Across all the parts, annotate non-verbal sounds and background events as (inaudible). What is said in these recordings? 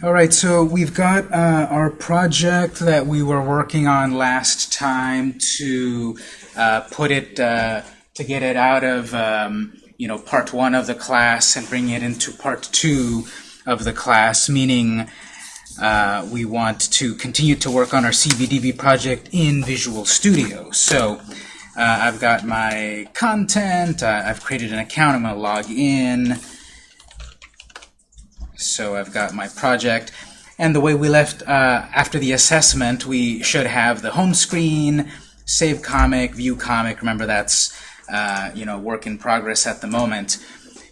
All right, so we've got uh, our project that we were working on last time to uh, put it, uh, to get it out of, um, you know, part one of the class and bring it into part two of the class, meaning uh, we want to continue to work on our CBDB project in Visual Studio. So uh, I've got my content, uh, I've created an account, I'm going to log in. So I've got my project. And the way we left uh, after the assessment, we should have the home screen, save comic, view comic. Remember that's uh, you know work in progress at the moment.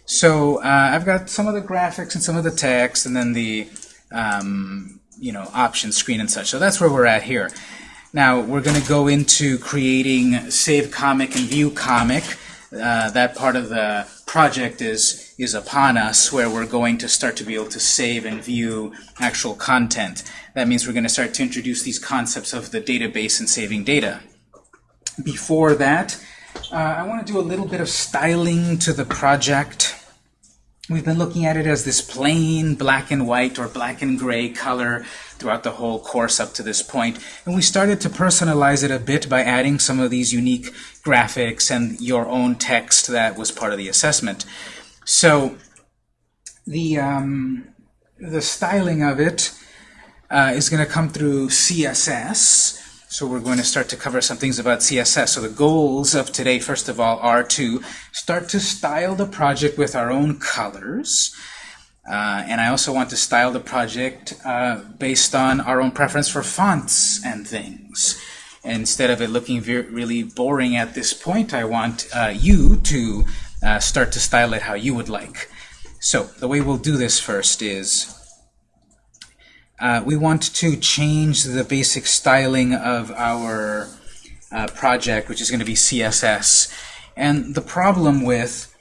So uh, I've got some of the graphics and some of the text, and then the um, you know option screen and such. So that's where we're at here. Now we're going to go into creating save comic and view comic. Uh, that part of the project is is upon us where we're going to start to be able to save and view actual content. That means we're going to start to introduce these concepts of the database and saving data. Before that, uh, I want to do a little bit of styling to the project. We've been looking at it as this plain black and white or black and gray color throughout the whole course up to this point. And we started to personalize it a bit by adding some of these unique graphics and your own text that was part of the assessment. So the um, the styling of it uh, is going to come through CSS. So we're going to start to cover some things about CSS. So the goals of today, first of all, are to start to style the project with our own colors. Uh, and I also want to style the project uh, based on our own preference for fonts and things. Instead of it looking really boring at this point, I want uh, you to uh, start to style it how you would like. So the way we'll do this first is uh, we want to change the basic styling of our uh, project, which is going to be CSS. And the problem with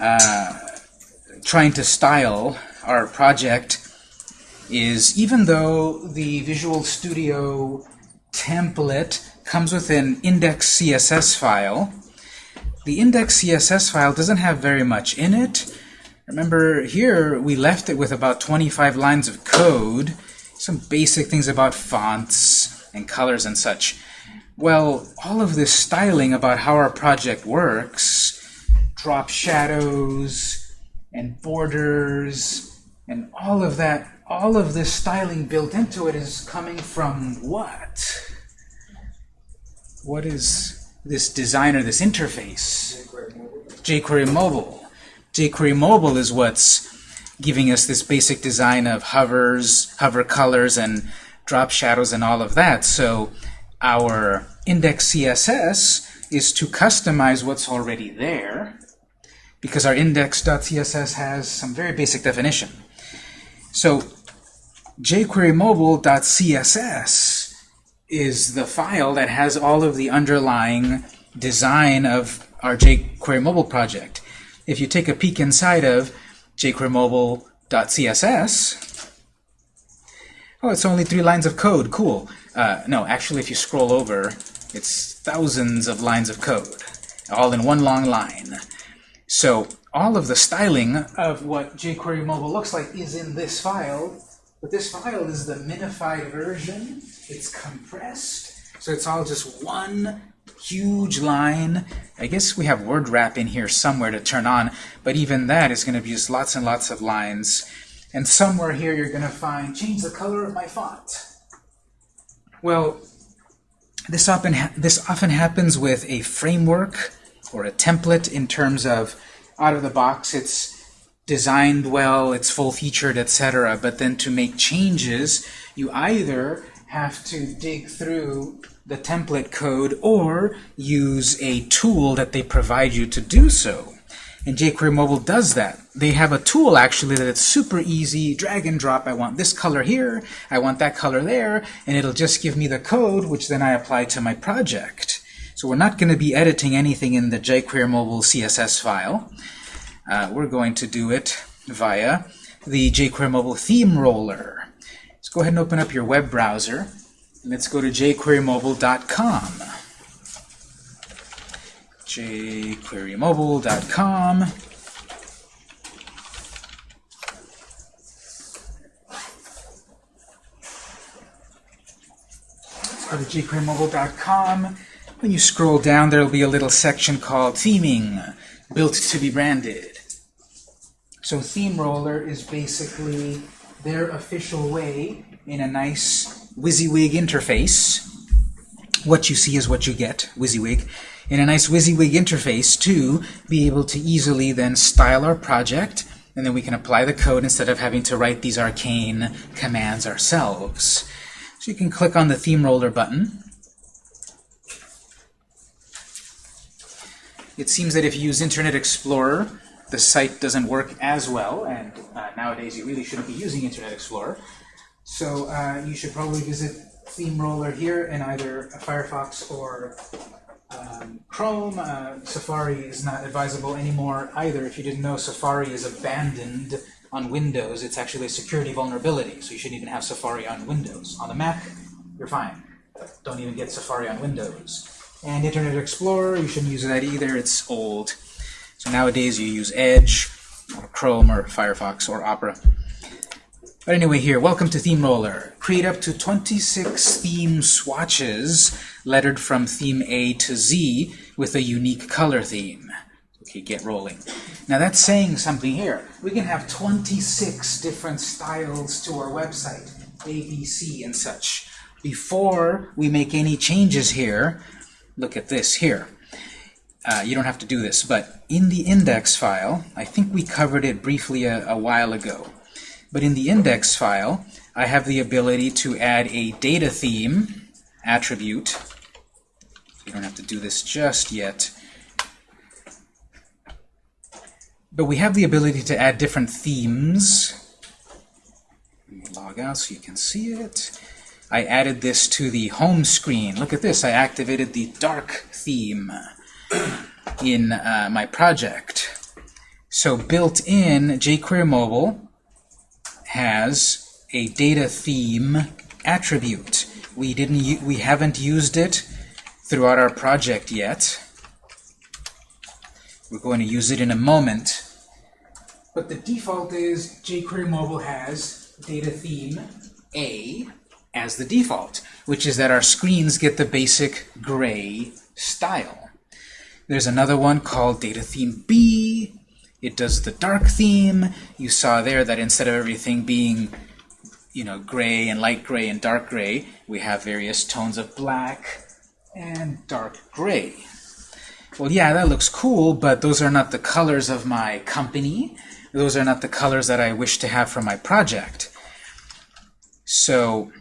uh, trying to style our project is even though the Visual Studio template comes with an index CSS file, the index CSS file doesn't have very much in it. Remember, here we left it with about 25 lines of code, some basic things about fonts and colors and such. Well, all of this styling about how our project works, drop shadows and borders and all of that, all of this styling built into it is coming from what? What is this designer, this interface. jQuery Mobile. jQuery Mobile is what's giving us this basic design of hovers, hover colors, and drop shadows and all of that. So our index CSS is to customize what's already there because our index.css has some very basic definition. So jQuery is the file that has all of the underlying design of our jQuery mobile project. If you take a peek inside of jQuery oh, it's only three lines of code. Cool. Uh, no, actually, if you scroll over, it's thousands of lines of code, all in one long line. So all of the styling of what jQuery mobile looks like is in this file, but this file is the minified version it's compressed, so it's all just one huge line. I guess we have word wrap in here somewhere to turn on, but even that is going to be just lots and lots of lines. And somewhere here you're going to find change the color of my font. Well, this often, this often happens with a framework or a template in terms of out of the box it's designed well, it's full-featured, etc. But then to make changes, you either have to dig through the template code or use a tool that they provide you to do so. And jQuery Mobile does that. They have a tool actually that it's super easy, drag and drop. I want this color here, I want that color there, and it'll just give me the code, which then I apply to my project. So we're not going to be editing anything in the jQuery Mobile CSS file. Uh, we're going to do it via the jQuery Mobile Theme Roller. Let's go ahead and open up your web browser. Let's go to jQueryMobile.com. jQueryMobile.com. go to jQueryMobile.com. When you scroll down, there'll be a little section called Theming, built to be branded. So Theme Roller is basically their official way in a nice WYSIWYG interface. What you see is what you get, WYSIWYG. In a nice WYSIWYG interface to be able to easily then style our project, and then we can apply the code instead of having to write these arcane commands ourselves. So you can click on the Theme Roller button, It seems that if you use Internet Explorer, the site doesn't work as well, and uh, nowadays you really shouldn't be using Internet Explorer. So uh, you should probably visit Theme Roller here in either Firefox or um, Chrome. Uh, Safari is not advisable anymore either. If you didn't know, Safari is abandoned on Windows. It's actually a security vulnerability, so you shouldn't even have Safari on Windows. On the Mac, you're fine. Don't even get Safari on Windows. And Internet Explorer, you shouldn't use that either. It's old. So nowadays you use Edge, or Chrome, or Firefox, or Opera. But anyway here, welcome to Theme Roller. Create up to 26 theme swatches lettered from theme A to Z with a unique color theme. Okay, get rolling. Now that's saying something here. We can have 26 different styles to our website, A, B, C, and such. Before we make any changes here, look at this here. Uh, you don't have to do this, but in the index file, I think we covered it briefly a, a while ago, but in the index file, I have the ability to add a data theme attribute. You don't have to do this just yet. But we have the ability to add different themes. log out so you can see it. I added this to the home screen. Look at this. I activated the dark theme in uh, my project. So built in, jQuery Mobile has a data theme attribute. We didn't we haven't used it throughout our project yet. We're going to use it in a moment. But the default is jQuery Mobile has data theme A as the default, which is that our screens get the basic gray style. There's another one called Data Theme B. It does the dark theme. You saw there that instead of everything being you know, gray and light gray and dark gray, we have various tones of black and dark gray. Well, yeah, that looks cool, but those are not the colors of my company. Those are not the colors that I wish to have for my project. So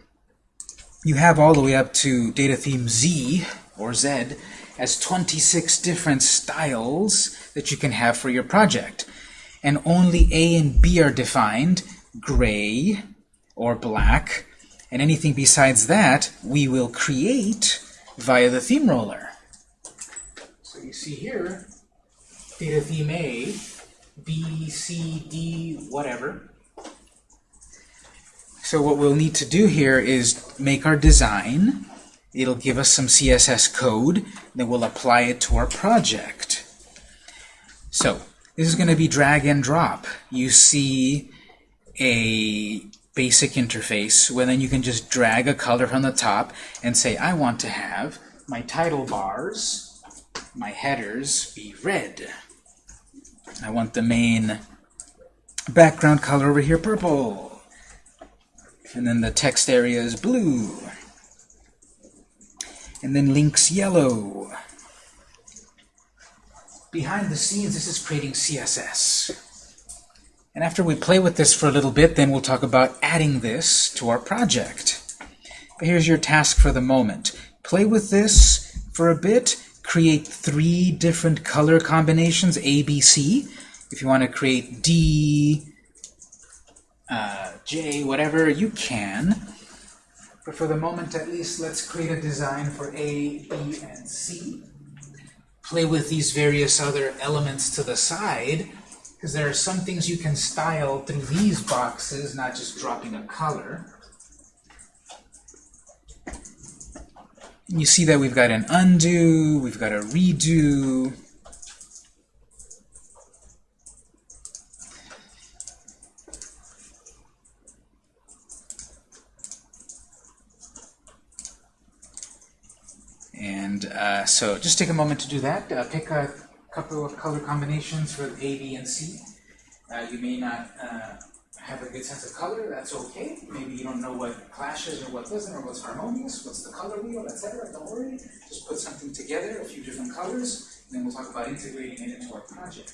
you have all the way up to data theme Z, or Z, as 26 different styles that you can have for your project. And only A and B are defined, gray or black, and anything besides that we will create via the theme roller. So you see here, data theme A, B, C, D, whatever, so what we'll need to do here is make our design. It'll give us some CSS code. Then we'll apply it to our project. So this is going to be drag and drop. You see a basic interface where then you can just drag a color from the top and say, I want to have my title bars, my headers be red. I want the main background color over here purple. And then the text area is blue. And then links yellow. Behind the scenes, this is creating CSS. And after we play with this for a little bit, then we'll talk about adding this to our project. But here's your task for the moment. Play with this for a bit. Create three different color combinations, A, B, C. If you want to create D, uh, J, whatever you can. But for the moment, at least, let's create a design for A, B, and C. Play with these various other elements to the side, because there are some things you can style through these boxes, not just dropping a color. You see that we've got an undo, we've got a redo, And uh, so just take a moment to do that. Uh, pick a couple of color combinations for A, B, and C. Uh, you may not uh, have a good sense of color, that's okay. Maybe you don't know what clashes or what doesn't, or what's harmonious, what's the color wheel, etc. Don't worry. Just put something together, a few different colors, and then we'll talk about integrating it into our project.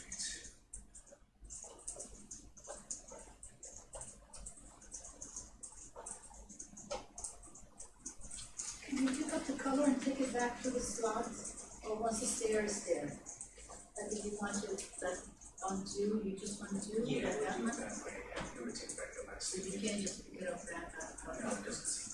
Can you pick up the color and take it back to the slot, or once the stair is there? Like if you want to, undo, you just undo, Yeah, like that one? do it that way. Yeah, it would take back the last So you can't just pick it up back, No, it doesn't seem.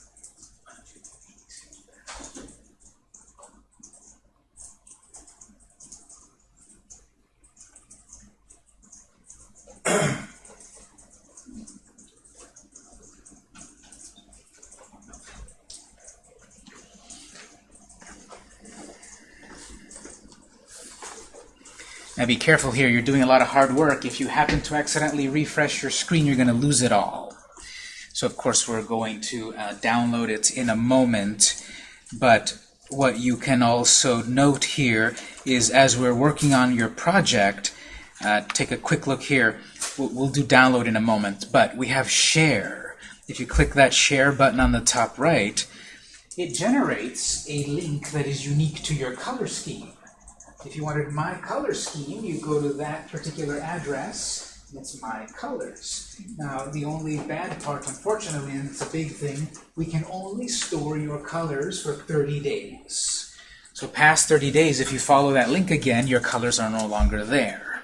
Now be careful here, you're doing a lot of hard work. If you happen to accidentally refresh your screen, you're going to lose it all. So of course we're going to uh, download it in a moment, but what you can also note here is as we're working on your project, uh, take a quick look here. We'll, we'll do download in a moment, but we have share. If you click that share button on the top right, it generates a link that is unique to your color scheme. If you wanted my color scheme, you go to that particular address, it's my colors. Now, the only bad part, unfortunately, and it's a big thing, we can only store your colors for 30 days. So past 30 days, if you follow that link again, your colors are no longer there.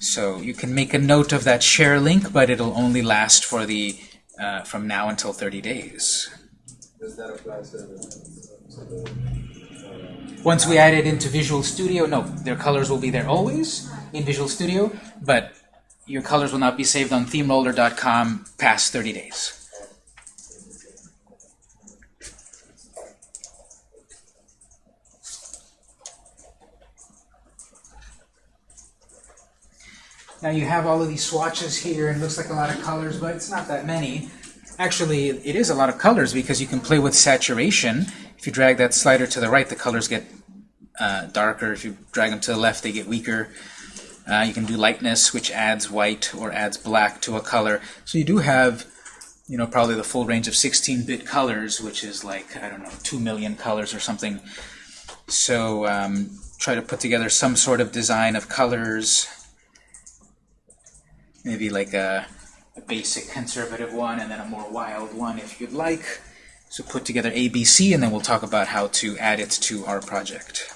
So you can make a note of that share link, but it'll only last for the uh, from now until 30 days. Does that apply to the, to the, Once we add it into Visual Studio, no, their colors will be there always in Visual Studio, but your colors will not be saved on themeroller.com past 30 days. Now you have all of these swatches here, and it looks like a lot of colors, but it's not that many. Actually, it is a lot of colors because you can play with saturation. If you drag that slider to the right, the colors get uh, darker. If you drag them to the left, they get weaker. Uh, you can do lightness, which adds white or adds black to a color. So you do have, you know, probably the full range of 16-bit colors, which is like, I don't know, 2 million colors or something. So um, try to put together some sort of design of colors. Maybe like a, a basic conservative one and then a more wild one if you'd like. So put together ABC and then we'll talk about how to add it to our project.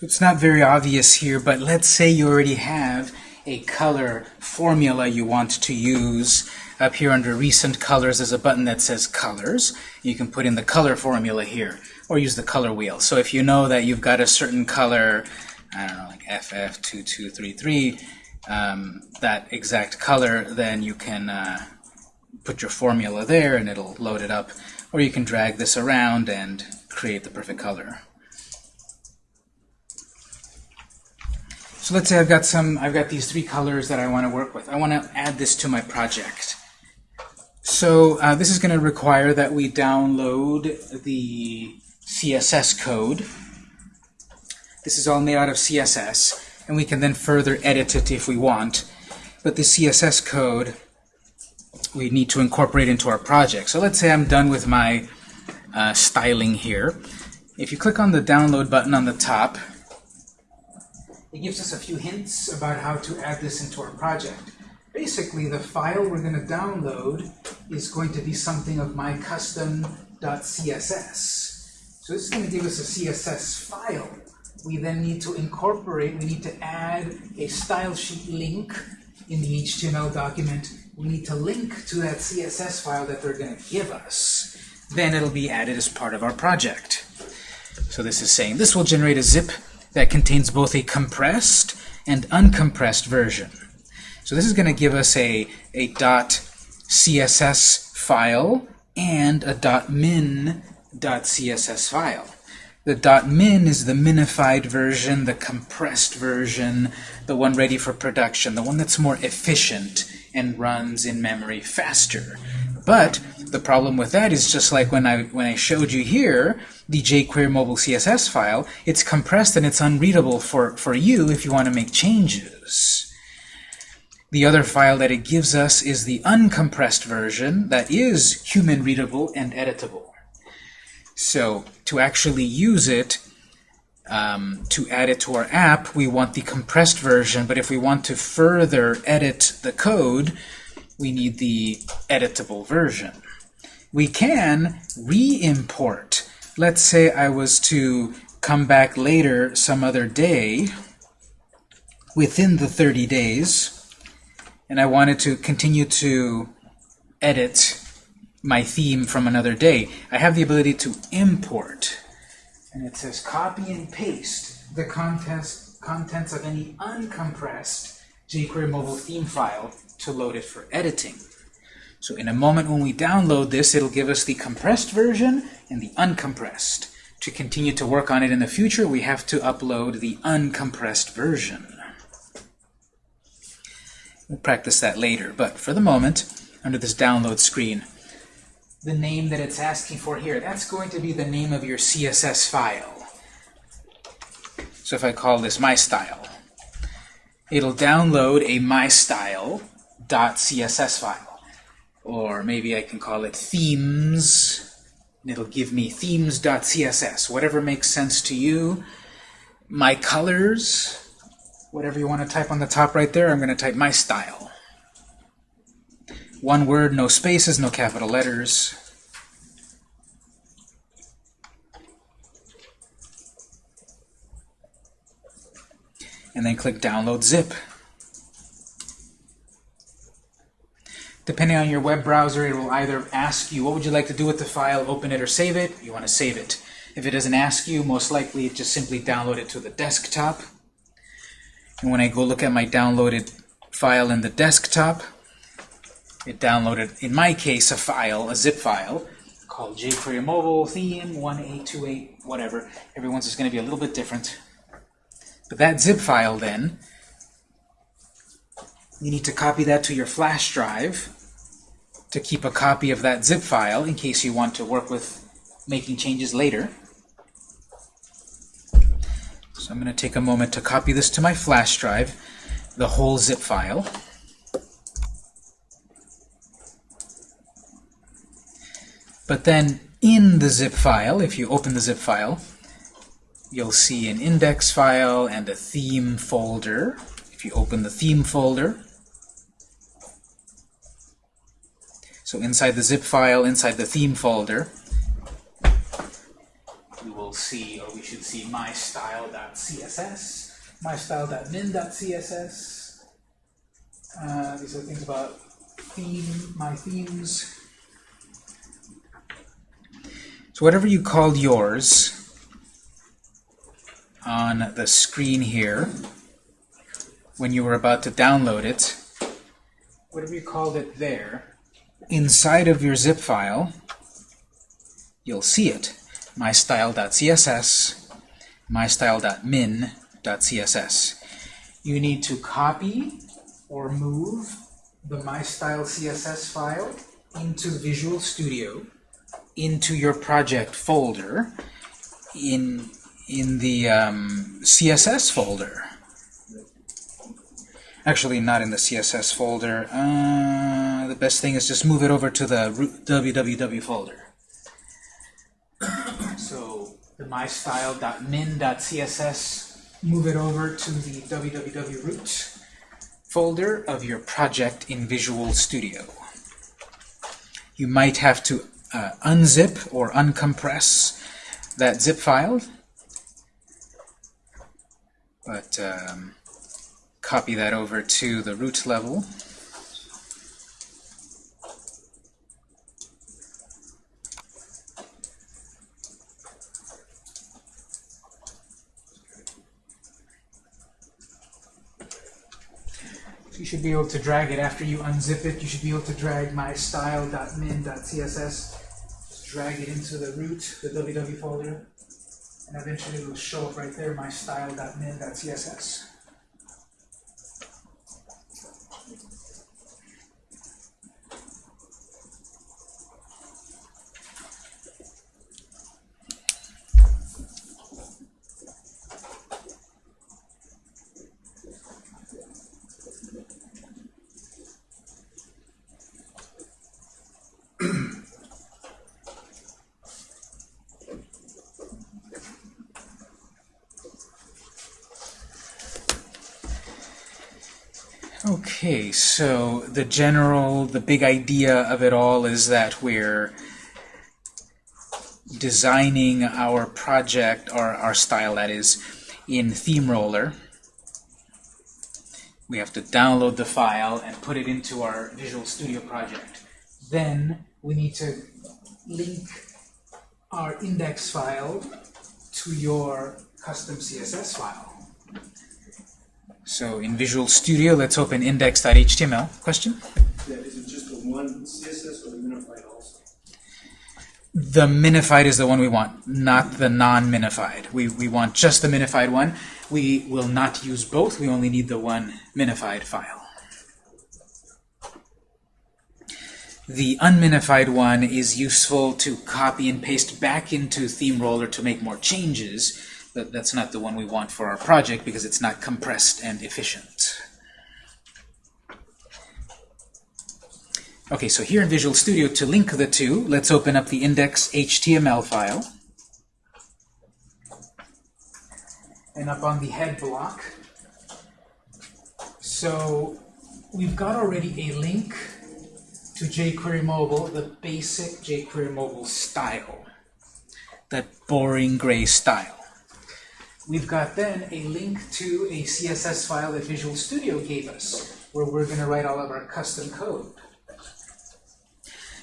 So it's not very obvious here, but let's say you already have a color formula you want to use. Up here under Recent Colors, there's a button that says Colors. You can put in the color formula here. or use the color wheel. So if you know that you've got a certain color, I don't know, like FF2233, um, that exact color, then you can uh, put your formula there and it'll load it up. Or you can drag this around and create the perfect color. So let's say I've got some, I've got these three colors that I want to work with. I want to add this to my project. So uh, this is going to require that we download the CSS code. This is all made out of CSS, and we can then further edit it if we want. But the CSS code we need to incorporate into our project. So let's say I'm done with my uh, styling here. If you click on the download button on the top, it gives us a few hints about how to add this into our project. Basically, the file we're going to download is going to be something of my custom.css. So this is going to give us a CSS file. We then need to incorporate, we need to add a style sheet link in the HTML document. We need to link to that CSS file that they're going to give us. Then it'll be added as part of our project. So this is saying this will generate a zip that contains both a compressed and uncompressed version. So this is going to give us a, a .css file and a .min.css file. The .min is the minified version, the compressed version, the one ready for production, the one that's more efficient and runs in memory faster. But the problem with that is just like when I when I showed you here, the jQuery mobile CSS file, it's compressed and it's unreadable for, for you if you want to make changes. The other file that it gives us is the uncompressed version that is human readable and editable. So to actually use it, um, to add it to our app, we want the compressed version, but if we want to further edit the code, we need the editable version. We can re-import. Let's say I was to come back later some other day within the 30 days, and I wanted to continue to edit my theme from another day. I have the ability to import. And it says copy and paste the contents, contents of any uncompressed jQuery mobile theme file to load it for editing. So in a moment when we download this, it'll give us the compressed version and the uncompressed. To continue to work on it in the future, we have to upload the uncompressed version. We'll practice that later, but for the moment, under this download screen, the name that it's asking for here. That's going to be the name of your CSS file. So if I call this my style, it'll download a mystyle.css file. Or maybe I can call it themes, and it'll give me themes.css. Whatever makes sense to you. My colors, whatever you want to type on the top right there, I'm going to type my style. One word, no spaces, no capital letters. And then click Download Zip. Depending on your web browser, it will either ask you what would you like to do with the file, open it or save it. You want to save it. If it doesn't ask you, most likely it just simply download it to the desktop. And when I go look at my downloaded file in the desktop, it downloaded, in my case, a file, a zip file, called jQuery Mobile Theme 1828, whatever. Everyone's is going to be a little bit different. But that zip file, then, you need to copy that to your flash drive to keep a copy of that zip file in case you want to work with making changes later. So I'm going to take a moment to copy this to my flash drive, the whole zip file. But then in the zip file, if you open the zip file, you'll see an index file and a theme folder. If you open the theme folder, so inside the zip file, inside the theme folder, we will see, or we should see mystyle.css, mystyle.min.css. Uh, these are things about theme, my themes. So whatever you called yours on the screen here, when you were about to download it, whatever you called it there, inside of your zip file, you'll see it, mystyle.css, mystyle.min.css. You need to copy or move the mystyle CSS file into Visual Studio, into your project folder, in in the um, CSS folder. Actually, not in the CSS folder. Uh, the best thing is just move it over to the root www folder. so the mystyle.min.css, move it over to the www root folder of your project in Visual Studio. You might have to uh, unzip or uncompress that zip file, but um, copy that over to the root level. You should be able to drag it after you unzip it. You should be able to drag mystyle.min.css. Just drag it into the root, the www folder, and eventually it will show up right there, mystyle.min.css. Okay, so the general, the big idea of it all is that we're designing our project, or our style that is, in Theme Roller. We have to download the file and put it into our Visual Studio project. Then we need to link our index file to your custom CSS file. So in Visual Studio, let's open index.html. Question? Yeah, is it just the one CSS or the unified also? The minified is the one we want, not the non-minified. We, we want just the minified one. We will not use both. We only need the one minified file. The unminified one is useful to copy and paste back into ThemeRoller to make more changes, but that's not the one we want for our project because it's not compressed and efficient. Okay, so here in Visual Studio, to link the two, let's open up the index.html file. And up on the head block, so we've got already a link to jQuery Mobile, the basic jQuery Mobile style, that boring gray style. We've got then a link to a CSS file that Visual Studio gave us, where we're going to write all of our custom code.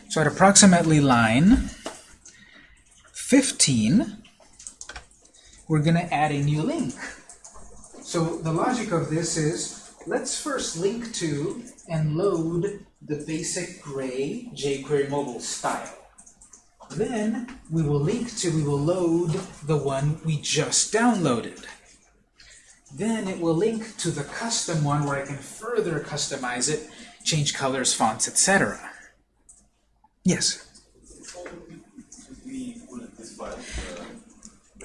So at approximately line 15, we're going to add a new link. So the logic of this is, let's first link to and load the basic gray jQuery mobile style. Then we will link to, we will load the one we just downloaded. Then it will link to the custom one where I can further customize it, change colors, fonts, etc. Yes?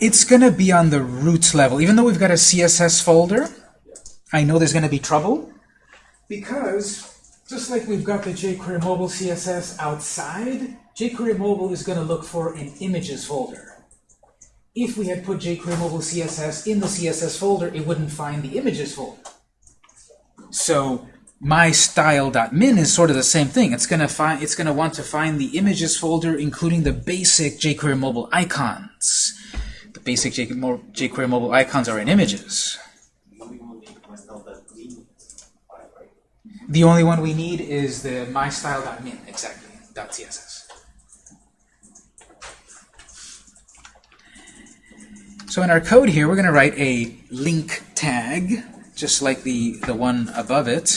It's going to be on the root level. Even though we've got a CSS folder, I know there's going to be trouble because just like we've got the jQuery mobile CSS outside, jQuery mobile is going to look for an images folder. If we had put jQuery mobile CSS in the CSS folder, it wouldn't find the images folder. So my style.min is sort of the same thing. It's gonna find it's gonna want to find the images folder, including the basic jQuery mobile icons. The basic jQuery mobile icons are in images. We will make myself that green file, right? The only one we need is the mystyle.min, exactly, .css. So in our code here, we're going to write a link tag, just like the, the one above it.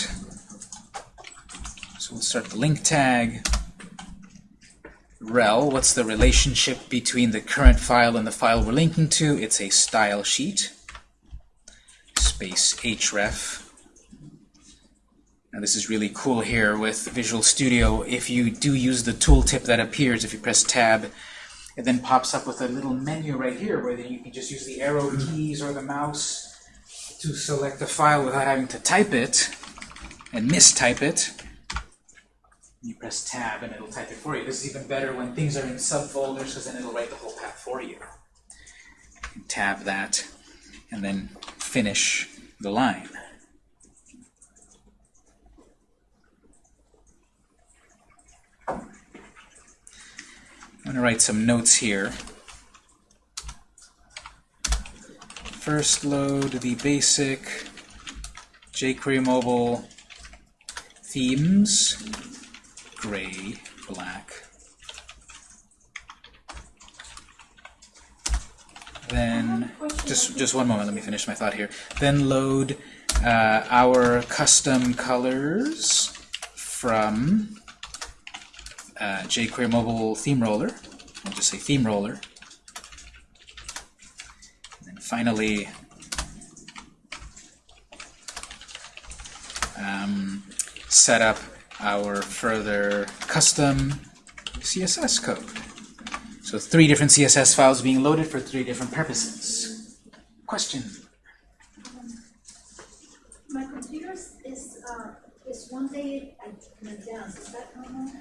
So we'll start the link tag. rel, what's the relationship between the current file and the file we're linking to? It's a style sheet. Space href. Now this is really cool here with Visual Studio. If you do use the tooltip that appears, if you press Tab, it then pops up with a little menu right here where then you can just use the arrow keys or the mouse to select the file without having to type it and mistype it. You press Tab and it'll type it for you. This is even better when things are in subfolders because then it'll write the whole path for you. you tab that and then finish the line. I'm going to write some notes here. First load the basic jQuery mobile themes, gray, black. Then, just, just one moment, let me finish my thought here. Then load uh, our custom colors from uh, jQuery mobile theme roller. I'll just say theme roller. And then finally, um, set up our further custom CSS code. So three different CSS files being loaded for three different purposes. Question? My computer is, uh, is one day in advance, is that normal?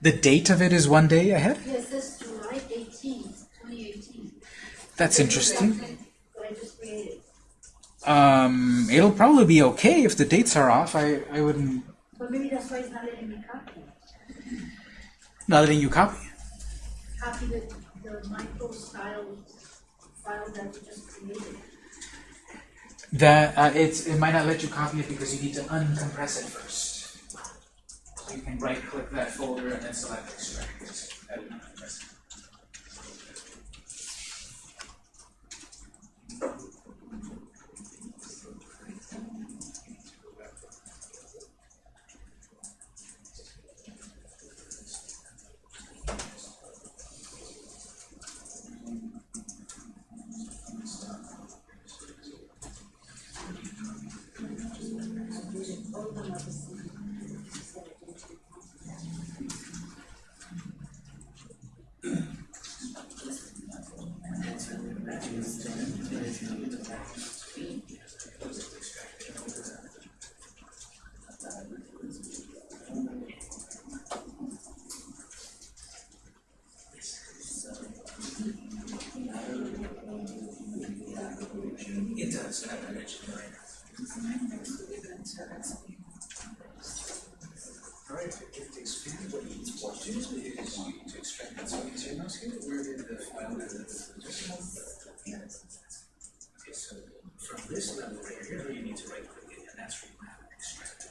The date of it is one day ahead? Yes, it says July eighteenth, twenty eighteen. That's interesting. That I just created. Um, it'll probably be okay if the dates are off. I, I wouldn't... But maybe that's why it's not letting me copy. Not letting you copy. Copy the, the micro style file that we just created. That uh, it's it might not let you copy it because you need to uncompress it first. You can right click that folder and then select extract. That would uncompress it. It does. and I mentioned it right. Alright, if the expand what you want to do is to extract that. So is your mouse here? Where did the file Okay, so from this level right here, you need to right click it, and that's where you have extract.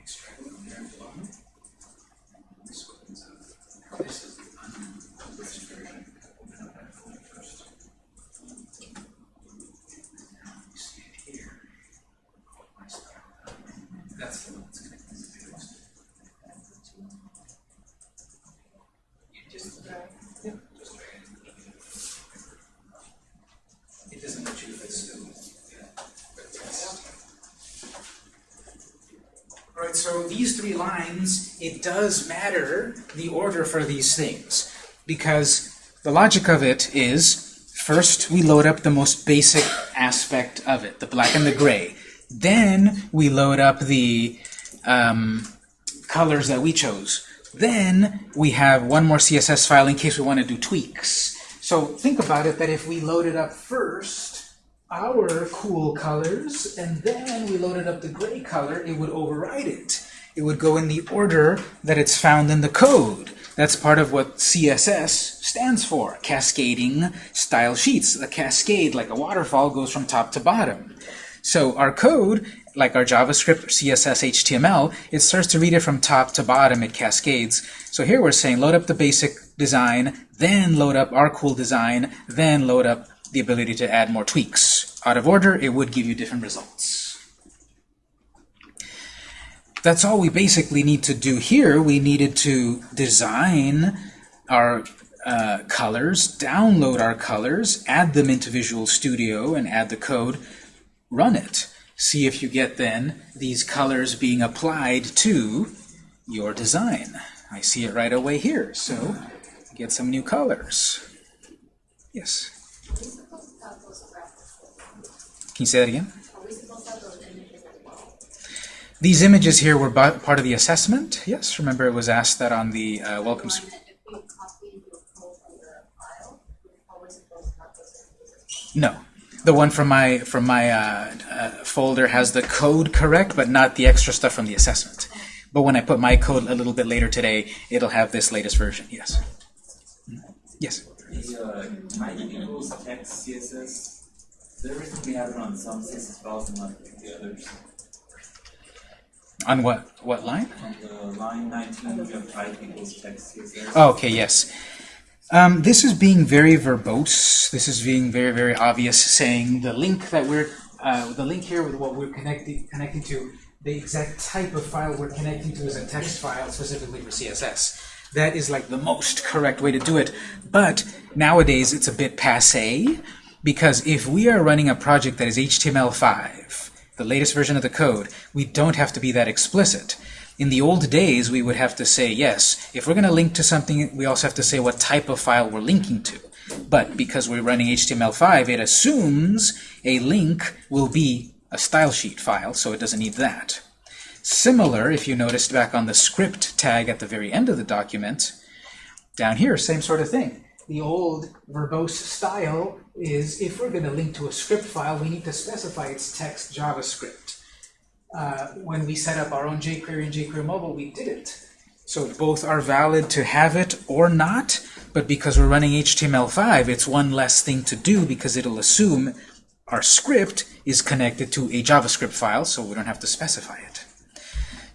Extract from there below. This opens up. This is the uncompressed version. Open up that folder first. Now you see it here. Oh, my style. That's the one that's connected to the host. You just drag. Yeah, just drag it. It doesn't let you fit still. Yeah, but test. Alright, so three lines, it does matter the order for these things. Because the logic of it is, first we load up the most basic aspect of it, the black and the gray. Then we load up the um, colors that we chose. Then we have one more CSS file in case we want to do tweaks. So think about it that if we loaded up first our cool colors and then we loaded up the gray color, it would override it. It would go in the order that it's found in the code. That's part of what CSS stands for, cascading style sheets. A cascade, like a waterfall, goes from top to bottom. So our code, like our JavaScript, CSS, HTML, it starts to read it from top to bottom, it cascades. So here we're saying load up the basic design, then load up our cool design, then load up the ability to add more tweaks. Out of order, it would give you different results. That's all we basically need to do here. We needed to design our uh, colors, download our colors, add them into Visual Studio, and add the code, run it. See if you get then these colors being applied to your design. I see it right away here, so get some new colors. Yes? Can you say that again? Are we supposed to have those images as well? These images here were part of the assessment. Yes, remember it was asked that on the uh, welcome. No, the one from my from my uh, uh, folder has the code correct, but not the extra stuff from the assessment. But when I put my code a little bit later today, it'll have this latest version. Yes. Yes. The uh, CSS, on some CSS files and not the others. On what what line? On the line 19, we have type equals text CSS. Oh, okay, yes. Um, this is being very verbose. This is being very, very obvious, saying the link that we're, uh, the link here with what we're connecting, connecting to, the exact type of file we're connecting to is a text file specifically for CSS. That is like the most correct way to do it. But nowadays it's a bit passe, because if we are running a project that is HTML5, the latest version of the code, we don't have to be that explicit. In the old days, we would have to say, yes, if we're going to link to something, we also have to say what type of file we're linking to. But because we're running HTML5, it assumes a link will be a style sheet file, so it doesn't need that. Similar, if you noticed back on the script tag at the very end of the document, down here, same sort of thing. The old verbose style is if we're going to link to a script file, we need to specify it's text JavaScript uh, when we set up our own jQuery and jQuery Mobile, we didn't. So both are valid to have it or not, but because we're running HTML5, it's one less thing to do because it'll assume our script is connected to a JavaScript file, so we don't have to specify it.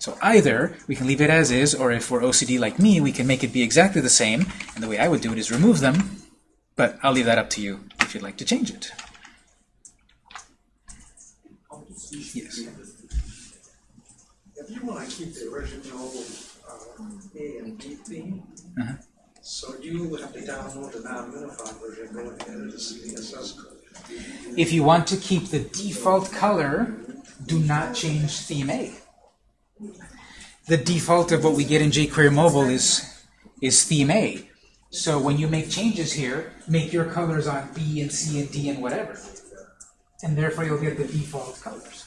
So either we can leave it as is, or if we're OCD like me, we can make it be exactly the same, and the way I would do it is remove them, but I'll leave that up to you if you'd like to change it. Yes. If you want to keep the original uh, A and B theme, Uh-huh. so you would have to download the non-minified version, go and edit the CSS code. If you want to keep the default color, do not change theme A. The default of what we get in jQuery Mobile is, is theme A. So when you make changes here, make your colors on B and C and D and whatever. And therefore you'll get the default colors.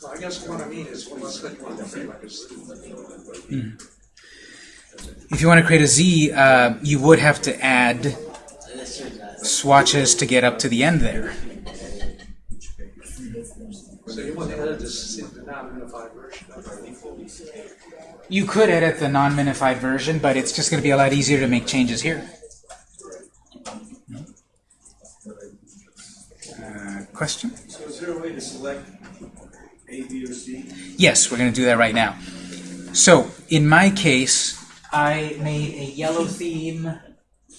So I guess what I mean is when you click on the frame, If you want to create a Z, uh, you would have to add swatches to get up to the end there. So you want to edit this, the non-minified version of default. You could edit the non-minified version, but it's just going to be a lot easier to make changes here. Uh, question? So is there a way to select A, B, or C? Yes, we're going to do that right now. So, in my case, I made a yellow theme,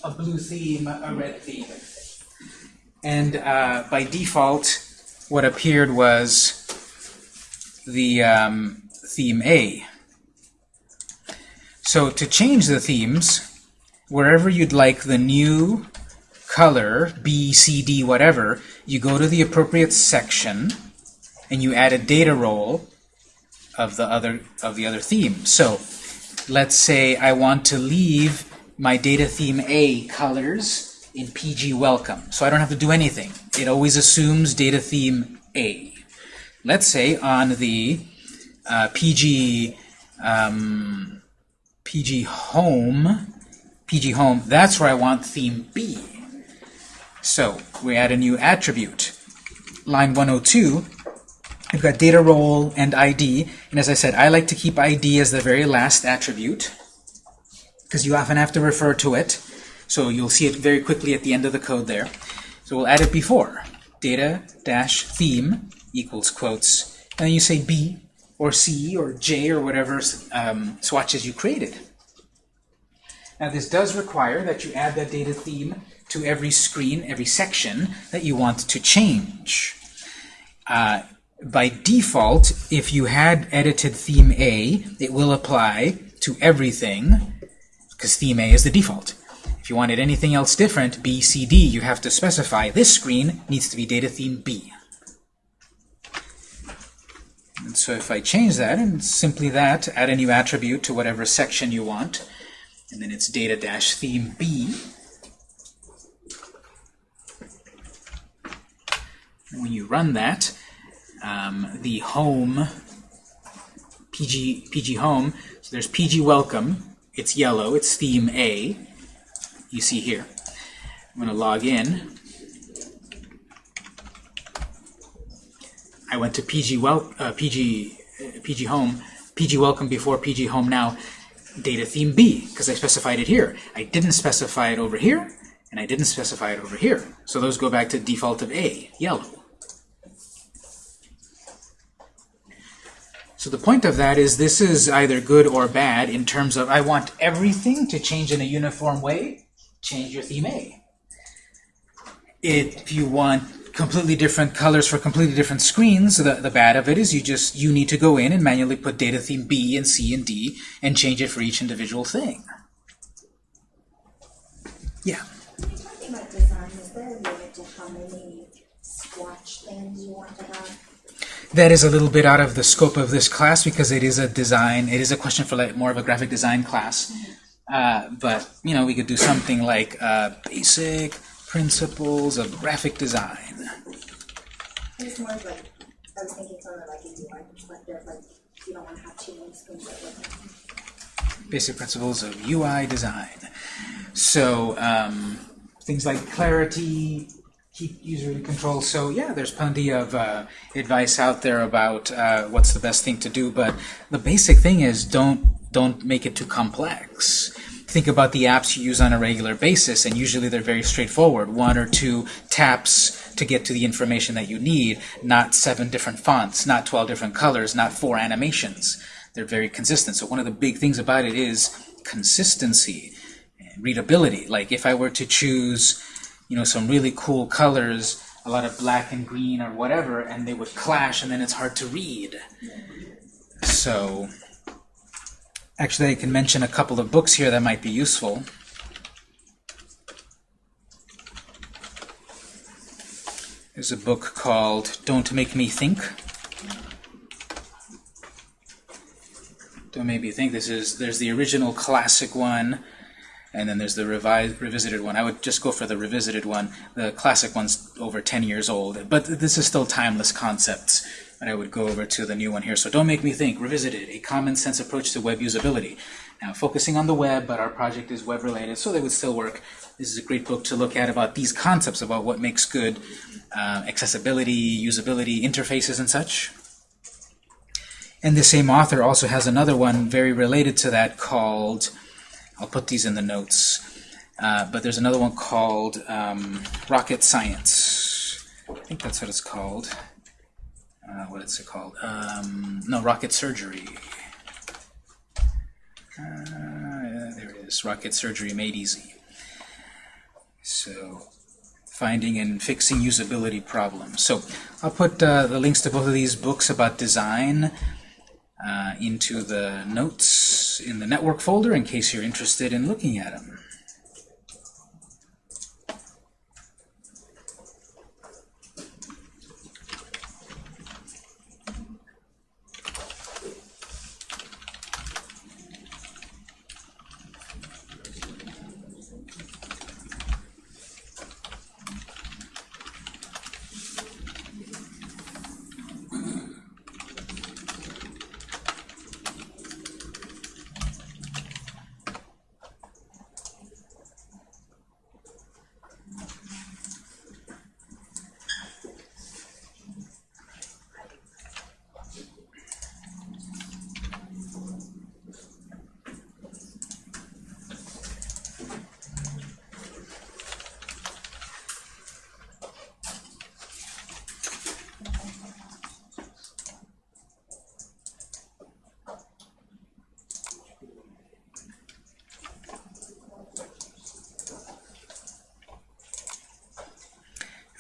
a blue theme, a red theme. And uh, by default, what appeared was the um, theme A. So to change the themes, wherever you'd like the new color, B, C, D, whatever, you go to the appropriate section and you add a data role of the other of the other theme. So let's say I want to leave my data theme A colors in PG welcome. So I don't have to do anything. It always assumes data theme A. Let's say on the uh, PG um, PG home PG home, that's where I want theme B. So we add a new attribute. Line 102, We've got data role and ID, and as I said, I like to keep ID as the very last attribute because you often have to refer to it. So you'll see it very quickly at the end of the code there. So we'll add it before. Data dash theme equals quotes, and then you say B or C or J or whatever um, swatches you created. Now this does require that you add that data theme to every screen, every section that you want to change. Uh, by default, if you had edited theme A, it will apply to everything, because theme A is the default. If you wanted anything else different, B, C, D, you have to specify this screen needs to be data theme B. And so if I change that, and simply that, add a new attribute to whatever section you want, and then it's data dash theme B. And when you run that, um, the home PG PG home. So there's PG welcome. It's yellow. It's theme A. You see here. I'm going to log in. I went to PG well uh, PG uh, PG home. PG welcome before PG home now. Data theme B because I specified it here. I didn't specify it over here, and I didn't specify it over here. So those go back to default of A, yellow. So the point of that is this is either good or bad in terms of I want everything to change in a uniform way, change your theme A. If you want completely different colors for completely different screens, the, the bad of it is you just you need to go in and manually put data theme B and C and D and change it for each individual thing. Yeah. That is a little bit out of the scope of this class because it is a design, it is a question for like more of a graphic design class. Uh, but, you know, we could do something like uh, basic principles of graphic design. It's more of like, I was thinking from like a UI perspective, like you don't want to have too many screens at. Basic principles of UI design. So, um, things like clarity, keep user in control. So yeah, there's plenty of uh, advice out there about uh, what's the best thing to do, but the basic thing is don't don't make it too complex. Think about the apps you use on a regular basis, and usually they're very straightforward. One or two taps to get to the information that you need, not seven different fonts, not 12 different colors, not four animations. They're very consistent. So one of the big things about it is consistency, readability. Like if I were to choose you know, some really cool colors, a lot of black and green or whatever, and they would clash and then it's hard to read. So, actually I can mention a couple of books here that might be useful. There's a book called Don't Make Me Think. Don't Make Me Think. This is, there's the original classic one, and then there's the revised, revisited one. I would just go for the revisited one. The classic one's over 10 years old, but this is still timeless concepts. And I would go over to the new one here. So don't make me think. Revisited, a common sense approach to web usability. Now, focusing on the web, but our project is web related, so they would still work. This is a great book to look at about these concepts about what makes good uh, accessibility, usability, interfaces, and such. And the same author also has another one very related to that called I'll put these in the notes. Uh, but there's another one called um, Rocket Science. I think that's what it's called. Uh, what is it called? Um, no, Rocket Surgery. Uh, there it is. Rocket Surgery Made Easy. So, finding and fixing usability problems. So, I'll put uh, the links to both of these books about design uh, into the notes in the network folder in case you're interested in looking at them.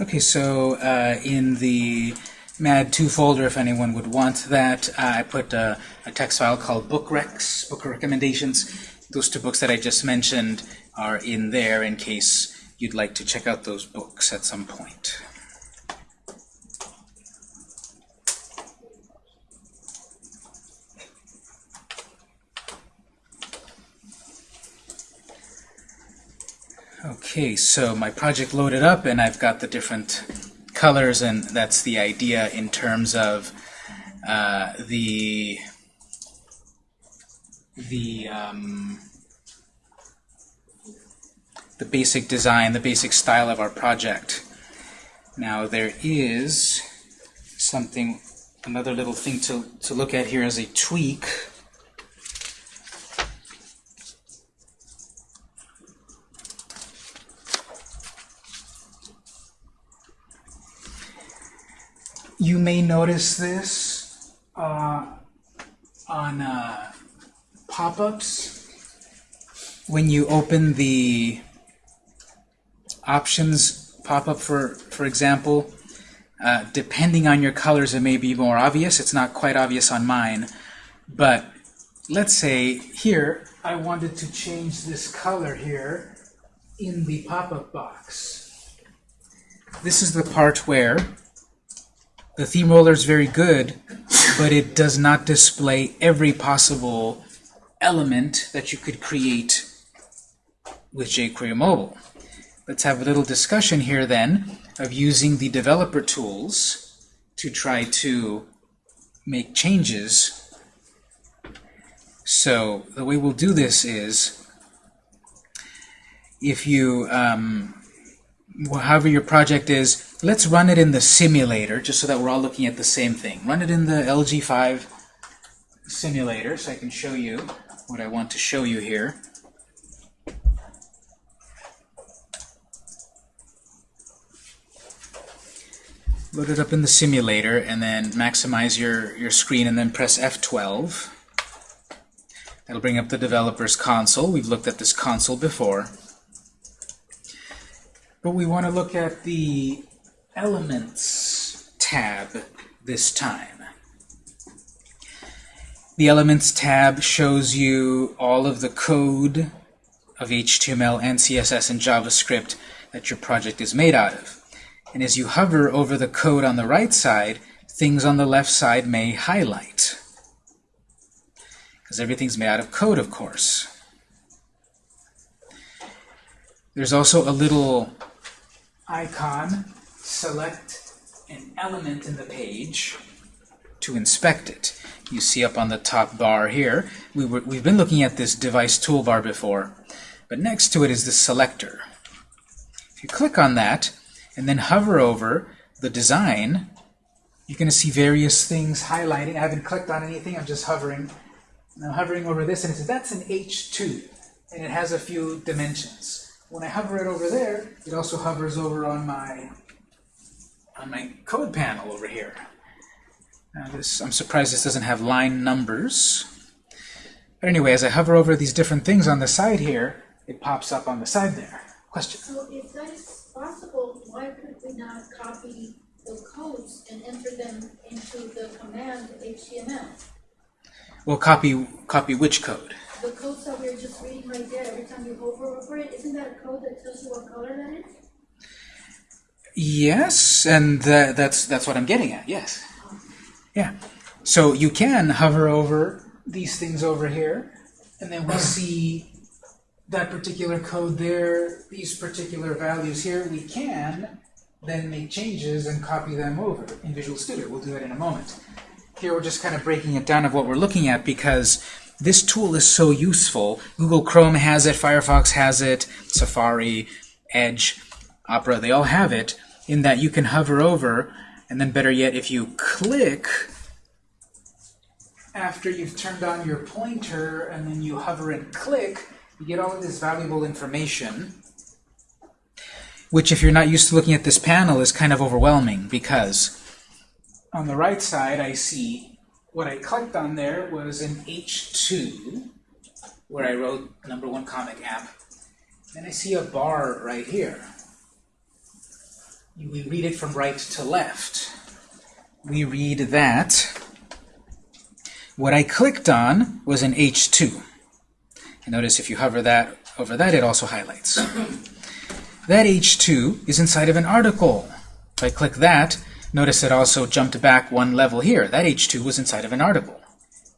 Okay, so uh, in the MAD2 folder, if anyone would want that, I put a, a text file called book recs, book recommendations. Those two books that I just mentioned are in there in case you'd like to check out those books at some point. Okay, so my project loaded up and I've got the different colors and that's the idea in terms of uh, the the um, the basic design, the basic style of our project. Now there is something, another little thing to, to look at here as a tweak. You may notice this uh, on uh, pop-ups? When you open the options pop-up for for example uh, depending on your colors it may be more obvious. It's not quite obvious on mine. But let's say here I wanted to change this color here in the pop-up box. This is the part where the theme roller is very good but it does not display every possible element that you could create with jQuery Mobile. Let's have a little discussion here then of using the developer tools to try to make changes. So the way we'll do this is if you, um, however your project is, let's run it in the simulator just so that we're all looking at the same thing. Run it in the LG5 simulator so I can show you what I want to show you here. load it up in the simulator and then maximize your, your screen and then press F12. That'll bring up the developer's console. We've looked at this console before. But we want to look at the Elements tab this time. The Elements tab shows you all of the code of HTML and CSS and JavaScript that your project is made out of. And as you hover over the code on the right side, things on the left side may highlight. Because everything's made out of code, of course. There's also a little icon, select an element in the page to inspect it. You see up on the top bar here, we were, we've been looking at this device toolbar before, but next to it is the selector. If you click on that, and then hover over the design, you're going to see various things highlighting. I haven't clicked on anything, I'm just hovering. And I'm hovering over this, and it says that's an H2, and it has a few dimensions. When I hover it over there, it also hovers over on my on my code panel over here. Now this, I'm surprised this doesn't have line numbers. But anyway, as I hover over these different things on the side here, it pops up on the side there. Question? So if that is possible, why could we not copy the codes and enter them into the command HTML? Well, copy copy which code? The codes that we're just reading right there, every time you hover over it, isn't that a code that tells you what color that is? Yes, and tha- that's that's what I'm getting at. Yes. Yeah. So you can hover over these things over here, and then we see that particular code there, these particular values here. We can then make changes and copy them over in Visual Studio. We'll do that in a moment. Here we're just kind of breaking it down of what we're looking at because this tool is so useful. Google Chrome has it, Firefox has it, Safari, Edge, Opera, they all have it in that you can hover over and then better yet if you click after you've turned on your pointer and then you hover and click you get all of this valuable information which if you're not used to looking at this panel is kind of overwhelming because on the right side I see what I clicked on there was an H2 where I wrote number one comic app and I see a bar right here we read it from right to left. We read that what I clicked on was an H2. And notice if you hover that over that, it also highlights. (coughs) that H2 is inside of an article. If I click that, notice it also jumped back one level here. That H2 was inside of an article,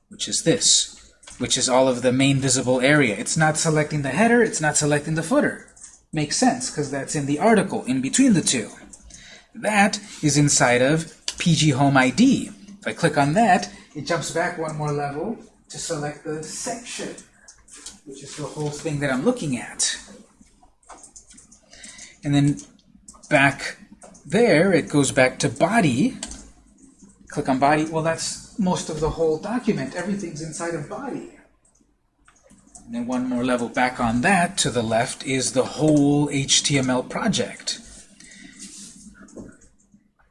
which is this, which is all of the main visible area. It's not selecting the header, it's not selecting the footer. Makes sense, because that's in the article, in between the two. That is inside of PG Home ID. If I click on that, it jumps back one more level to select the section, which is the whole thing that I'm looking at. And then back there, it goes back to body. Click on body. Well, that's most of the whole document. Everything's inside of body. And then one more level back on that to the left is the whole HTML project.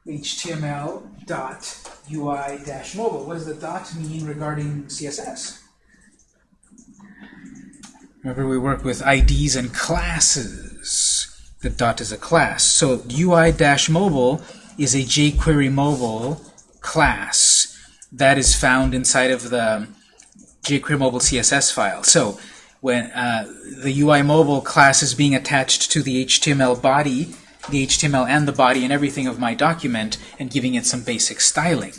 HTML dot UI dash mobile. What does the dot mean regarding CSS? Remember we work with IDs and classes. The dot is a class. So UI-mobile is a jQuery mobile class that is found inside of the jQuery mobile CSS file. So when uh, the UI mobile class is being attached to the HTML body, the HTML and the body and everything of my document and giving it some basic styling.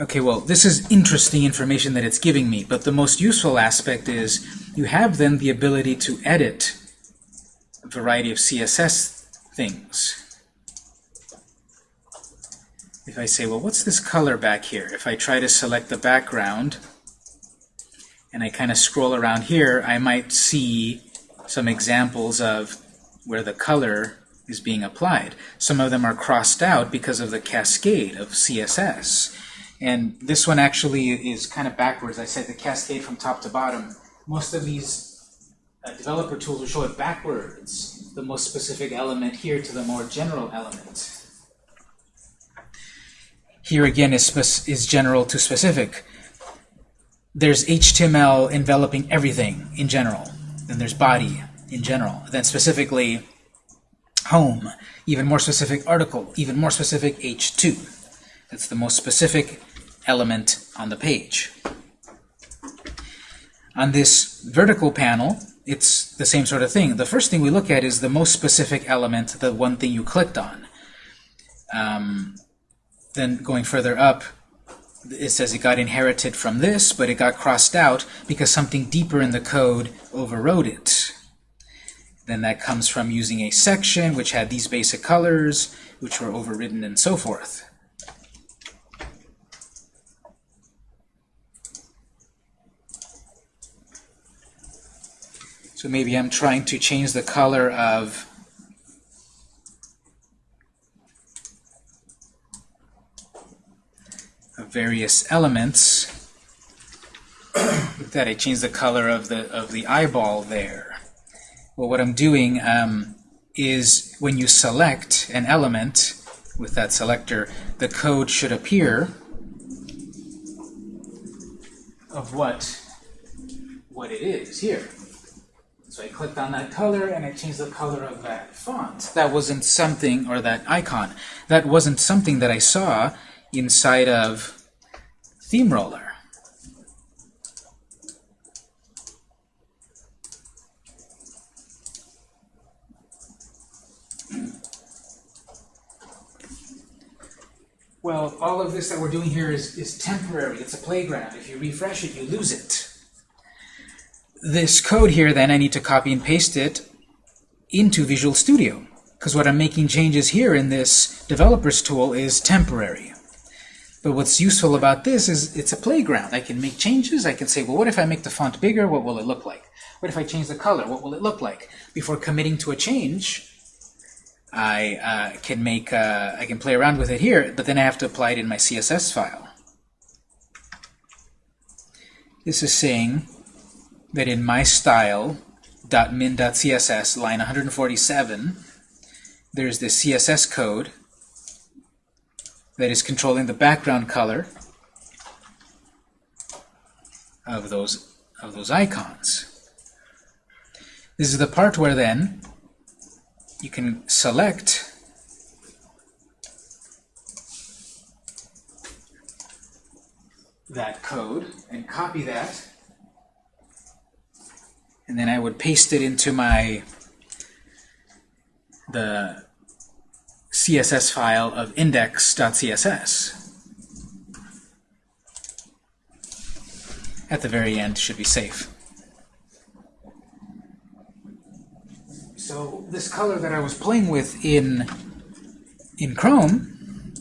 Okay, well, this is interesting information that it's giving me, but the most useful aspect is you have then the ability to edit a variety of CSS things. If I say, well, what's this color back here? If I try to select the background and I kind of scroll around here, I might see some examples of where the color is being applied. Some of them are crossed out because of the cascade of CSS. And this one actually is kind of backwards. I said the cascade from top to bottom. Most of these uh, developer tools will show it backwards, the most specific element here to the more general element. Here again is, is general to specific. There's HTML enveloping everything in general. Then there's body in general. Then specifically home, even more specific article, even more specific H2. That's the most specific element on the page. On this vertical panel, it's the same sort of thing. The first thing we look at is the most specific element, the one thing you clicked on. Um, then going further up, it says it got inherited from this, but it got crossed out because something deeper in the code overrode it. Then that comes from using a section which had these basic colors, which were overridden and so forth. So maybe I'm trying to change the color of various elements. (coughs) That, I change the color of the of the eyeball there. Well, what I'm doing um, is when you select an element with that selector, the code should appear of what what it is here. So I clicked on that color and I changed the color of that font. That wasn't something, or that icon, that wasn't something that I saw inside of Theme Roller. Well, all of this that we're doing here is, is temporary. It's a playground. If you refresh it, you lose it. This code here, then, I need to copy and paste it into Visual Studio. Because what I'm making changes here in this developer's tool is temporary. But what's useful about this is it's a playground. I can make changes. I can say, well, what if I make the font bigger? What will it look like? What if I change the color? What will it look like? Before committing to a change, I uh, can make uh, I can play around with it here, but then I have to apply it in my CSS file. This is saying that in my style.min.css, line 147, there's this CSS code that is controlling the background color of those of those icons. This is the part where then you can select that code and copy that. And then I would paste it into my the CSS file of index.css. At the very end should be safe. So this color that I was playing with in in Chrome,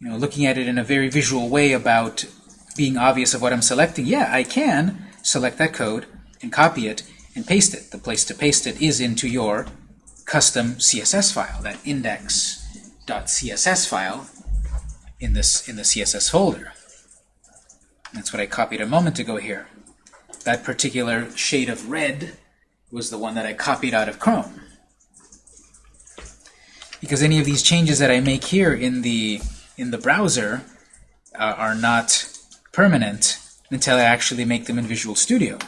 you know, looking at it in a very visual way about being obvious of what I'm selecting, yeah, I can select that code and copy it and paste it. The place to paste it is into your custom CSS file, that index.css file in this in the CSS folder. That's what I copied a moment ago here. That particular shade of red was the one that I copied out of Chrome. Because any of these changes that I make here in the in the browser uh, are not permanent until I actually make them in Visual Studio.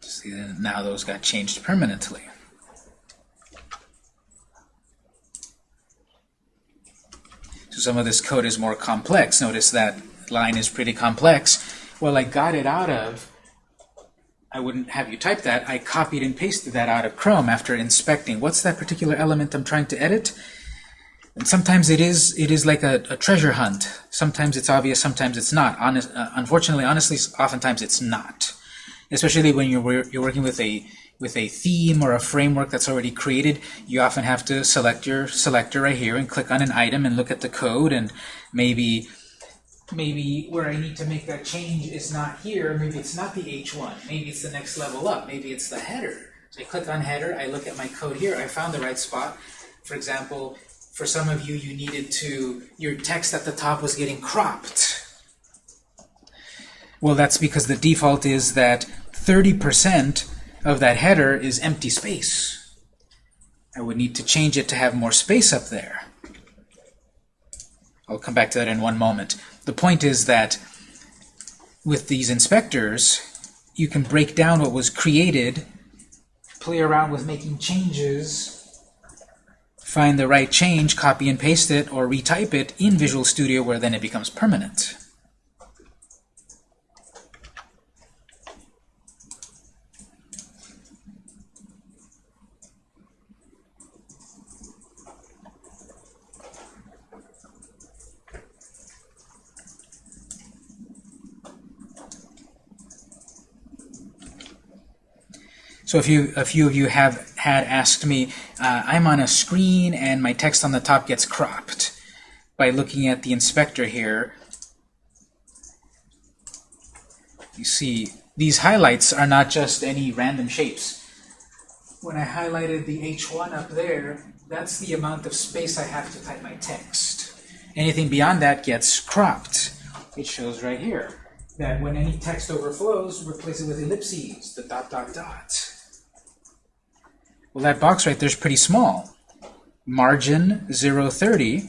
See, now those got changed permanently. So some of this code is more complex. Notice that line is pretty complex. Well, I got it out of, I wouldn't have you type that, I copied and pasted that out of Chrome after inspecting. What's that particular element I'm trying to edit? And sometimes it is it is like a, a treasure hunt. Sometimes it's obvious, sometimes it's not. Honest, uh, unfortunately, honestly, oftentimes it's not. Especially when you're you're working with a with a theme or a framework that's already created, you often have to select your selector right here and click on an item and look at the code and maybe maybe where I need to make that change is not here, maybe it's not the H1, maybe it's the next level up, maybe it's the header. So I click on header, I look at my code here, I found the right spot. For example, for some of you, you needed to, your text at the top was getting cropped. Well, that's because the default is that 30% of that header is empty space. I would need to change it to have more space up there. I'll come back to that in one moment. The point is that with these inspectors, you can break down what was created, play around with making changes, find the right change, copy and paste it, or retype it in Visual Studio where then it becomes permanent. So if you, a few of you have had asked me, uh, I'm on a screen and my text on the top gets cropped. By looking at the inspector here, you see these highlights are not just any random shapes. When I highlighted the H1 up there, that's the amount of space I have to type my text. Anything beyond that gets cropped. It shows right here that when any text overflows, replace it with ellipses, the dot, dot, dot. Well, that box right there is pretty small. Margin 030.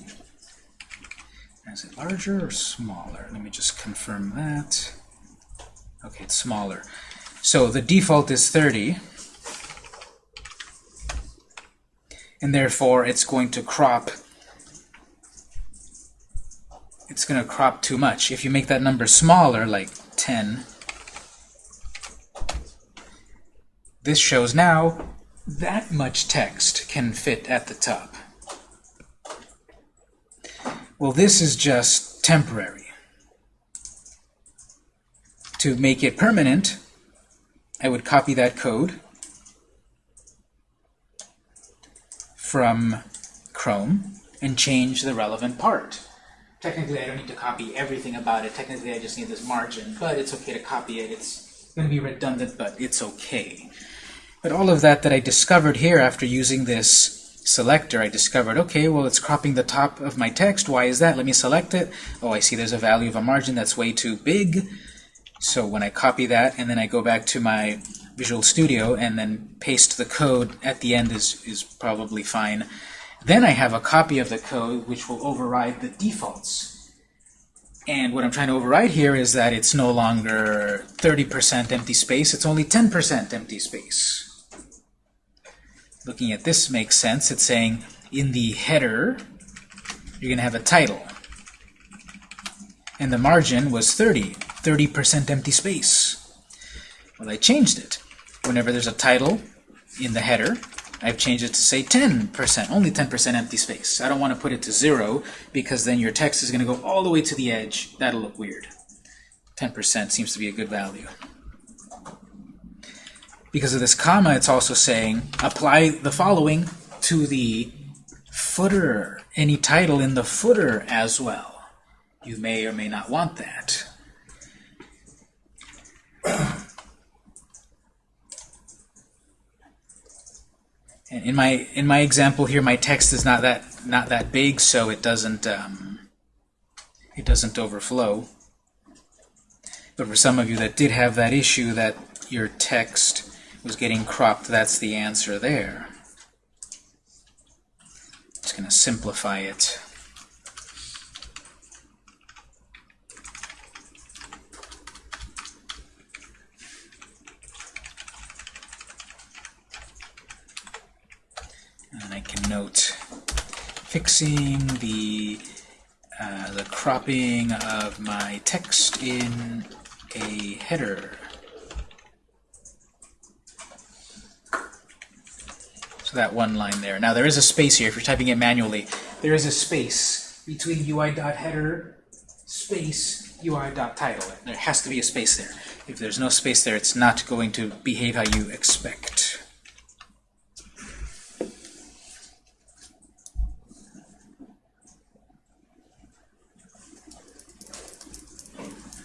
Is it larger or smaller? Let me just confirm that. Okay, it's smaller. So the default is 30. And therefore, it's going to crop. It's going to crop too much. If you make that number smaller, like 10, this shows now that much text can fit at the top. Well, this is just temporary. To make it permanent, I would copy that code from Chrome and change the relevant part. Technically, I don't need to copy everything about it. Technically, I just need this margin, but it's okay to copy it. It's going to be redundant, but it's okay. But all of that that I discovered here after using this selector, I discovered, okay, well, it's cropping the top of my text. Why is that? Let me select it. Oh, I see there's a value of a margin that's way too big. So when I copy that and then I go back to my Visual Studio and then paste the code at the end is, is probably fine. Then I have a copy of the code which will override the defaults. And what I'm trying to override here is that it's no longer 30% empty space, it's only 10% empty space. Looking at this makes sense. It's saying in the header, you're going to have a title. And the margin was 30, 30% empty space. Well, I changed it. Whenever there's a title in the header, I've changed it to say 10%, only 10% empty space. I don't want to put it to zero because then your text is going to go all the way to the edge. That'll look weird. 10% seems to be a good value. Because of this comma, it's also saying apply the following to the footer, any title in the footer as well. You may or may not want that. (clears throat) And in my in my example here, my text is not that not that big, so it doesn't um, it doesn't overflow. But for some of you that did have that issue that your text was getting cropped, that's the answer there. Just going to simplify it. And I can note fixing the uh, the cropping of my text in a header. So that one line there. Now there is a space here if you're typing it manually. There is a space between UI.header space UI.title. There has to be a space there. If there's no space there, it's not going to behave how you expect.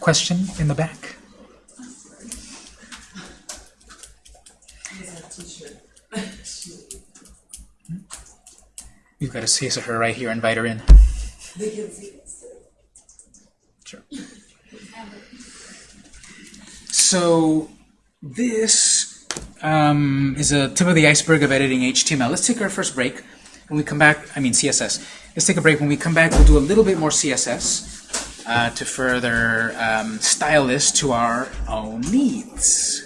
Question in the back? You've got a space of her right here. Invite her in. Sure. So this um, is a tip of the iceberg of editing HTML. Let's take our first break. When we come back, I mean CSS. Let's take a break. When we come back, we'll do a little bit more CSS uh, to further um, style this to our own needs.